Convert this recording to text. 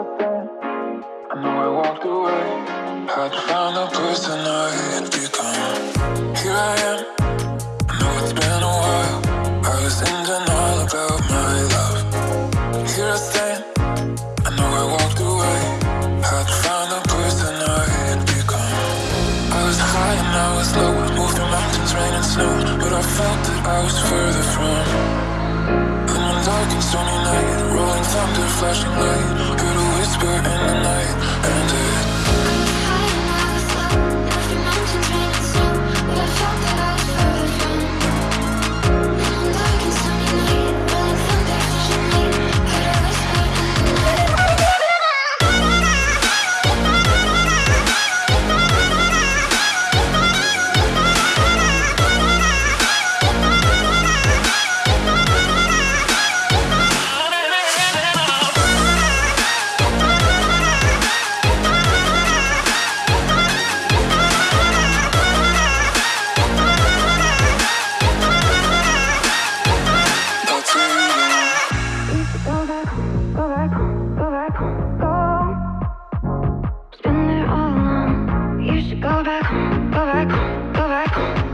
I know I walked away. Hard to find a place tonight Become Here I am. I know it's been a while. I was in denial about my love. Here I stand. I know I walked away. Hard to find a place tonight Become I was high and I was low. Moved through mountains, rain and snow. But I felt that I was further from. In one dark and stormy night Rolling thunder, flashing light. Heard back, go back, go back.